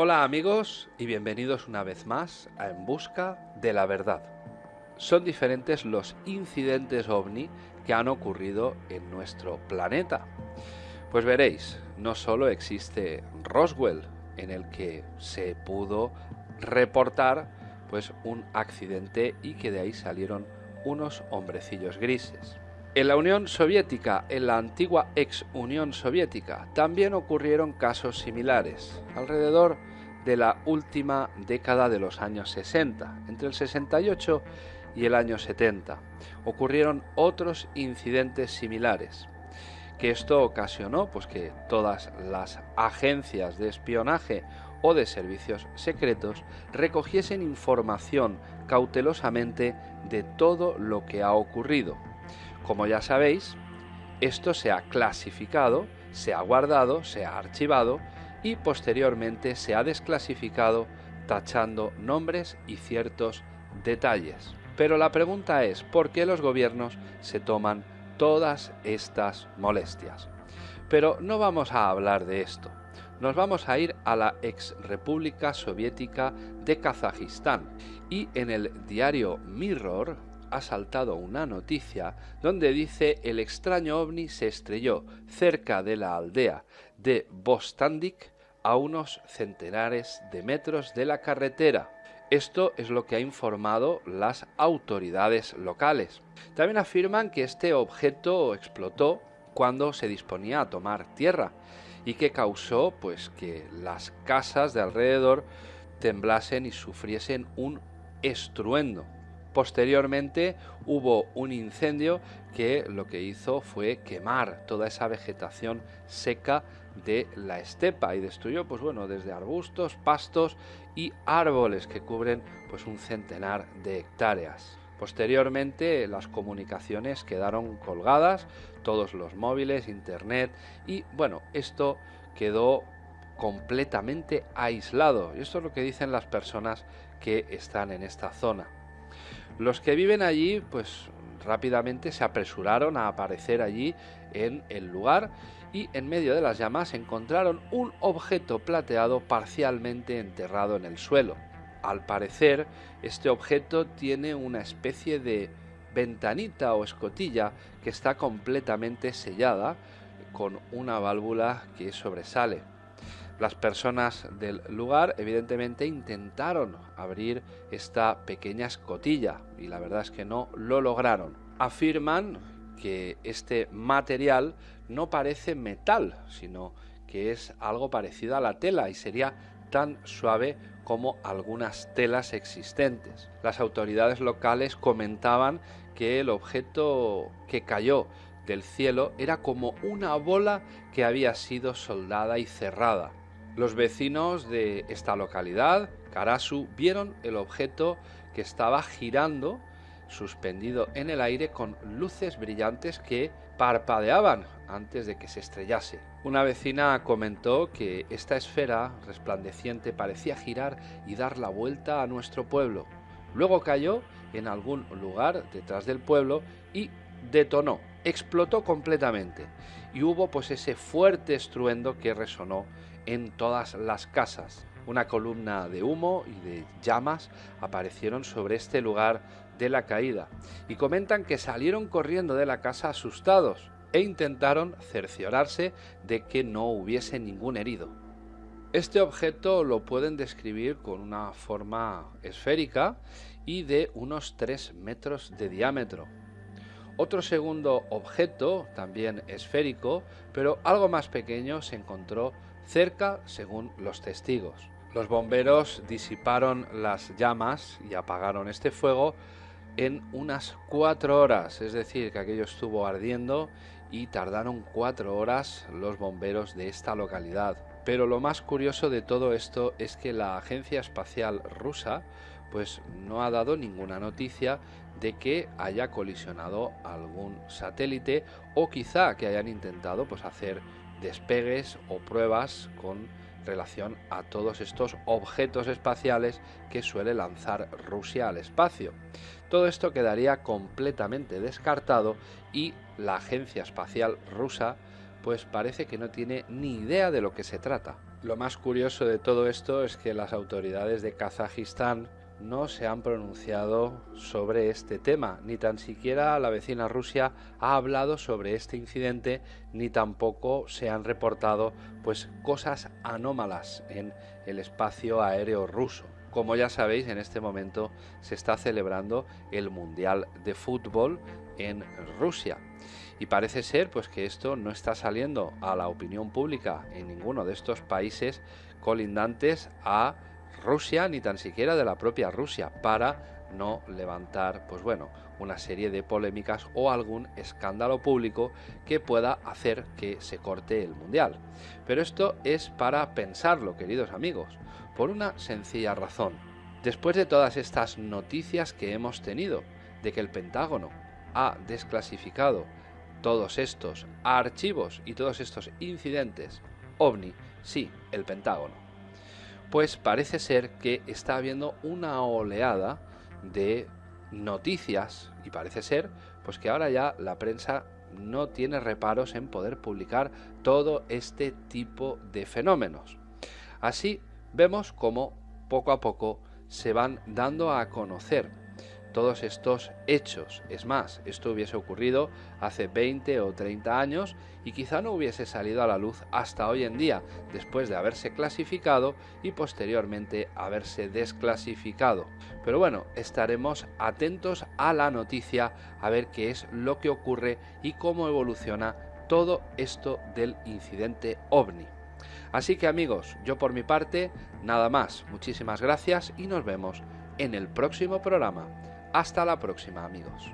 Hola amigos y bienvenidos una vez más a En Busca de la Verdad. Son diferentes los incidentes ovni que han ocurrido en nuestro planeta. Pues veréis, no solo existe Roswell, en el que se pudo reportar pues un accidente y que de ahí salieron unos hombrecillos grises. En la Unión Soviética, en la antigua ex Unión Soviética, también ocurrieron casos similares, alrededor de la última década de los años 60, entre el 68 y el año 70. Ocurrieron otros incidentes similares, que esto ocasionó pues que todas las agencias de espionaje o de servicios secretos recogiesen información cautelosamente de todo lo que ha ocurrido. Como ya sabéis, esto se ha clasificado, se ha guardado, se ha archivado y posteriormente se ha desclasificado tachando nombres y ciertos detalles. Pero la pregunta es, ¿por qué los gobiernos se toman todas estas molestias? Pero no vamos a hablar de esto. Nos vamos a ir a la ex República Soviética de Kazajistán y en el diario Mirror ha saltado una noticia donde dice el extraño ovni se estrelló cerca de la aldea de Bostandik a unos centenares de metros de la carretera. Esto es lo que ha informado las autoridades locales. También afirman que este objeto explotó cuando se disponía a tomar tierra y que causó pues que las casas de alrededor temblasen y sufriesen un estruendo. Posteriormente hubo un incendio que lo que hizo fue quemar toda esa vegetación seca de la estepa y destruyó pues bueno desde arbustos, pastos y árboles que cubren pues un centenar de hectáreas. Posteriormente las comunicaciones quedaron colgadas, todos los móviles, internet y bueno, esto quedó completamente aislado. Y esto es lo que dicen las personas que están en esta zona. Los que viven allí, pues rápidamente se apresuraron a aparecer allí en el lugar y en medio de las llamas encontraron un objeto plateado parcialmente enterrado en el suelo. Al parecer, este objeto tiene una especie de ventanita o escotilla que está completamente sellada con una válvula que sobresale. Las personas del lugar evidentemente intentaron abrir esta pequeña escotilla y la verdad es que no lo lograron. Afirman que este material no parece metal, sino que es algo parecido a la tela y sería tan suave como algunas telas existentes. Las autoridades locales comentaban que el objeto que cayó del cielo era como una bola que había sido soldada y cerrada. Los vecinos de esta localidad, Karasu, vieron el objeto que estaba girando suspendido en el aire con luces brillantes que parpadeaban antes de que se estrellase. Una vecina comentó que esta esfera resplandeciente parecía girar y dar la vuelta a nuestro pueblo. Luego cayó en algún lugar detrás del pueblo y detonó, explotó completamente y hubo pues ese fuerte estruendo que resonó en todas las casas. Una columna de humo y de llamas aparecieron sobre este lugar de la caída y comentan que salieron corriendo de la casa asustados e intentaron cerciorarse de que no hubiese ningún herido. Este objeto lo pueden describir con una forma esférica y de unos 3 metros de diámetro. Otro segundo objeto, también esférico, pero algo más pequeño, se encontró cerca según los testigos. Los bomberos disiparon las llamas y apagaron este fuego en unas cuatro horas, es decir, que aquello estuvo ardiendo y tardaron cuatro horas los bomberos de esta localidad. Pero lo más curioso de todo esto es que la Agencia Espacial Rusa pues no ha dado ninguna noticia de que haya colisionado algún satélite o quizá que hayan intentado pues hacer despegues o pruebas con relación a todos estos objetos espaciales que suele lanzar Rusia al espacio. Todo esto quedaría completamente descartado y la agencia espacial rusa pues parece que no tiene ni idea de lo que se trata. Lo más curioso de todo esto es que las autoridades de Kazajistán no se han pronunciado sobre este tema, ni tan siquiera la vecina Rusia ha hablado sobre este incidente, ni tampoco se han reportado pues cosas anómalas en el espacio aéreo ruso. Como ya sabéis, en este momento se está celebrando el Mundial de Fútbol en Rusia. Y parece ser pues que esto no está saliendo a la opinión pública en ninguno de estos países colindantes a Rusia ni tan siquiera de la propia Rusia para no levantar pues bueno una serie de polémicas o algún escándalo público que pueda hacer que se corte el mundial. Pero esto es para pensarlo, queridos amigos, por una sencilla razón. Después de todas estas noticias que hemos tenido de que el Pentágono ha desclasificado todos estos archivos y todos estos incidentes ovni, sí, el Pentágono pues parece ser que está habiendo una oleada de noticias y parece ser pues que ahora ya la prensa no tiene reparos en poder publicar todo este tipo de fenómenos. Así vemos como poco a poco se van dando a conocer todos estos hechos. Es más, esto hubiese ocurrido hace 20 o 30 años y quizá no hubiese salido a la luz hasta hoy en día, después de haberse clasificado y posteriormente haberse desclasificado. Pero bueno, estaremos atentos a la noticia a ver qué es lo que ocurre y cómo evoluciona todo esto del incidente ovni. Así que amigos, yo por mi parte, nada más, muchísimas gracias y nos vemos en el próximo programa. Hasta la próxima amigos.